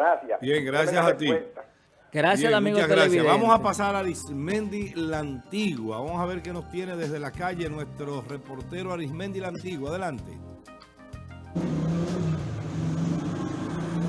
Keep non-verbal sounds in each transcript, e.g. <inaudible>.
Gracias. Bien, gracias a ti. Gracias, amigo muchas gracias. Vamos a pasar a Arismendi La Antigua. Vamos a ver qué nos tiene desde la calle nuestro reportero Arismendi La Antigua. Adelante.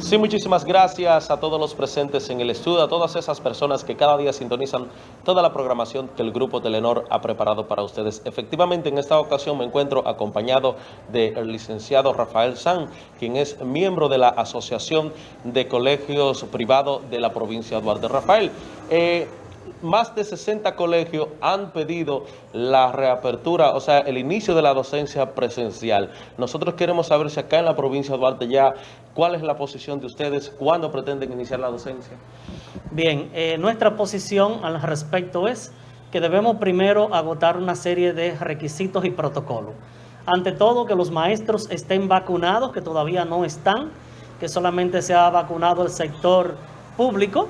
Sí, muchísimas gracias a todos los presentes en el estudio, a todas esas personas que cada día sintonizan toda la programación que el Grupo Telenor ha preparado para ustedes. Efectivamente, en esta ocasión me encuentro acompañado del licenciado Rafael San, quien es miembro de la Asociación de Colegios Privados de la provincia de Duarte. Rafael, eh, más de 60 colegios han pedido la reapertura, o sea, el inicio de la docencia presencial. Nosotros queremos saber si acá en la provincia de Duarte ya, ¿cuál es la posición de ustedes? ¿Cuándo pretenden iniciar la docencia? Bien, eh, nuestra posición al respecto es que debemos primero agotar una serie de requisitos y protocolos. Ante todo, que los maestros estén vacunados, que todavía no están, que solamente se ha vacunado el sector público,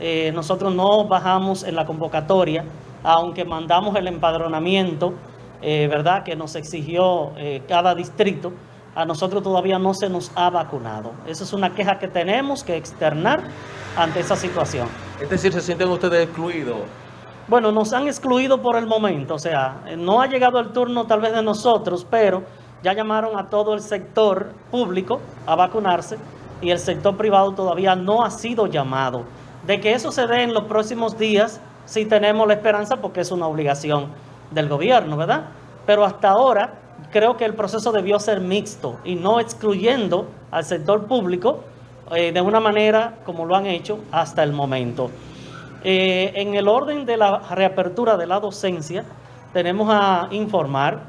eh, nosotros no bajamos en la convocatoria, aunque mandamos el empadronamiento, eh, ¿verdad?, que nos exigió eh, cada distrito, a nosotros todavía no se nos ha vacunado. Esa es una queja que tenemos que externar ante esa situación. Es decir, ¿se sienten ustedes excluidos? Bueno, nos han excluido por el momento, o sea, no ha llegado el turno tal vez de nosotros, pero ya llamaron a todo el sector público a vacunarse y el sector privado todavía no ha sido llamado. De que eso se dé en los próximos días, sí tenemos la esperanza porque es una obligación del gobierno, ¿verdad? Pero hasta ahora creo que el proceso debió ser mixto y no excluyendo al sector público eh, de una manera como lo han hecho hasta el momento. Eh, en el orden de la reapertura de la docencia, tenemos a informar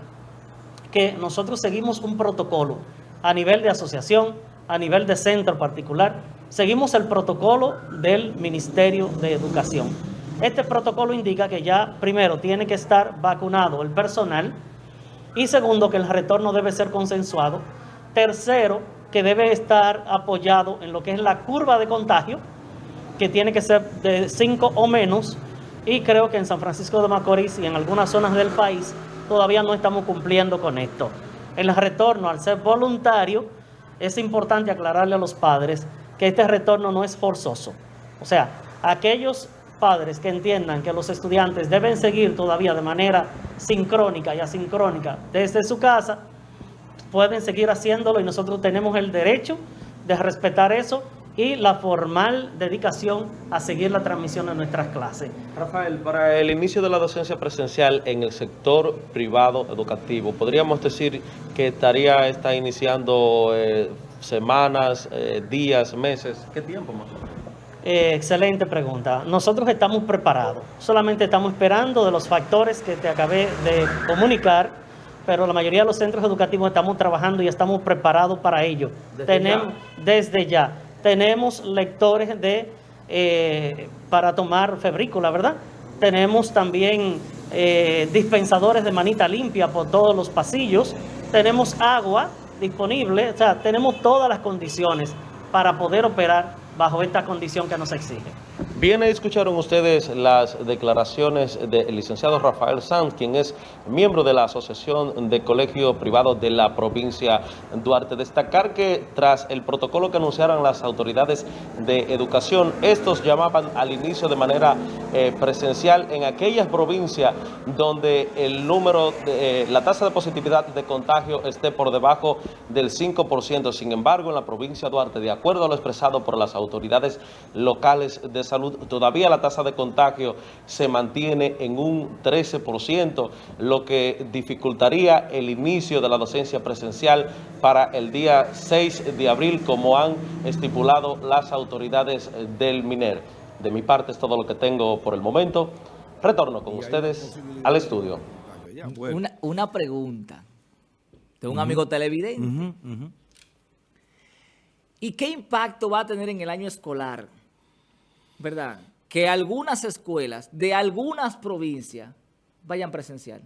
que nosotros seguimos un protocolo a nivel de asociación, a nivel de centro particular, seguimos el protocolo del Ministerio de Educación. Este protocolo indica que ya, primero, tiene que estar vacunado el personal y segundo, que el retorno debe ser consensuado. Tercero, que debe estar apoyado en lo que es la curva de contagio, que tiene que ser de 5 o menos, y creo que en San Francisco de Macorís y en algunas zonas del país todavía no estamos cumpliendo con esto. El retorno, al ser voluntario, es importante aclararle a los padres que este retorno no es forzoso. O sea, aquellos padres que entiendan que los estudiantes deben seguir todavía de manera sincrónica y asincrónica desde su casa, pueden seguir haciéndolo y nosotros tenemos el derecho de respetar eso y la formal dedicación a seguir la transmisión de nuestras clases. Rafael, para el inicio de la docencia presencial en el sector privado educativo, ¿podríamos decir que estaría está iniciando eh, semanas, eh, días, meses? ¿Qué tiempo más o menos? Eh, excelente pregunta. Nosotros estamos preparados. Solamente estamos esperando de los factores que te acabé de comunicar, pero la mayoría de los centros educativos estamos trabajando y estamos preparados para ello. Desde Tenemos, ya. Desde ya. Tenemos lectores de eh, para tomar febrícula, ¿verdad? Tenemos también dispensadores de manita limpia por todos los pasillos. Tenemos agua disponible, o sea, tenemos todas las condiciones para poder operar bajo esta condición que nos exige. Bien, escucharon ustedes las declaraciones del licenciado Rafael Sanz, quien es miembro de la Asociación de Colegios Privados de la provincia Duarte. Destacar que tras el protocolo que anunciaron las autoridades de educación, estos llamaban al inicio de manera eh, presencial en aquellas provincias donde el número, de, eh, la tasa de positividad de contagio esté por debajo del 5%. Sin embargo, en la provincia de Duarte, de acuerdo a lo expresado por las autoridades locales de salud, todavía la tasa de contagio se mantiene en un 13%, lo que dificultaría el inicio de la docencia presencial para el día 6 de abril, como han estipulado las autoridades del MINER. De mi parte es todo lo que tengo por el momento. Retorno con ustedes al estudio. Una, una pregunta de un uh -huh. amigo televidente. Uh -huh, uh -huh. ¿Y qué impacto va a tener en el año escolar? ¿verdad? Que algunas escuelas de algunas provincias vayan presencial.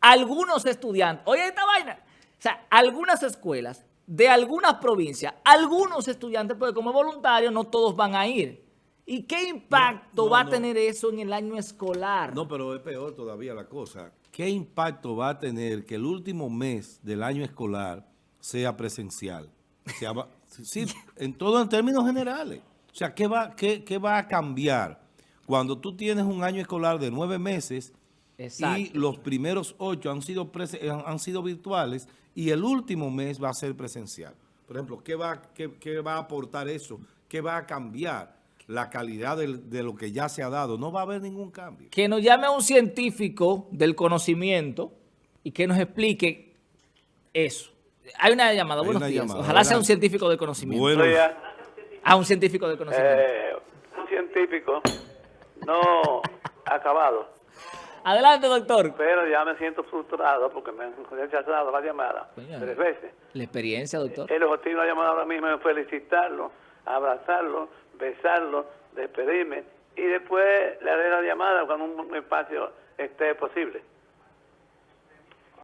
Algunos estudiantes, oye esta vaina, o sea, algunas escuelas de algunas provincias, algunos estudiantes, porque como voluntarios no todos van a ir. ¿Y qué impacto no, no, va a tener eso en el año escolar? No, pero es peor todavía la cosa. ¿Qué impacto va a tener que el último mes del año escolar sea presencial? Sea, Sí, <laughs> en todo en términos generales. O sea, ¿qué va, qué, qué va a cambiar cuando tú tienes un año escolar de nueve meses Exacto. y los primeros ocho han sido, han sido virtuales y el último mes va a ser presencial? Por ejemplo, ¿qué va, qué, qué va a aportar eso? ¿Qué va a cambiar? La calidad de lo que ya se ha dado. No va a haber ningún cambio. Que nos llame un científico del conocimiento y que nos explique eso. Hay una llamada, Hay buenos una días. llamada, Ojalá sea un científico del conocimiento. Bueno, Oiga, Ah, un científico del conocimiento. eh, un científico no acabado, Adelante, doctor. pero ya me siento frustrado porque me han rechazado la llamada tres veces. La experiencia, doctor. El objetivo de la llamada ahora mismo es felicitarlo, abrazarlo, besarlo, despedirme y después le haré la llamada cuando un espacio esté posible.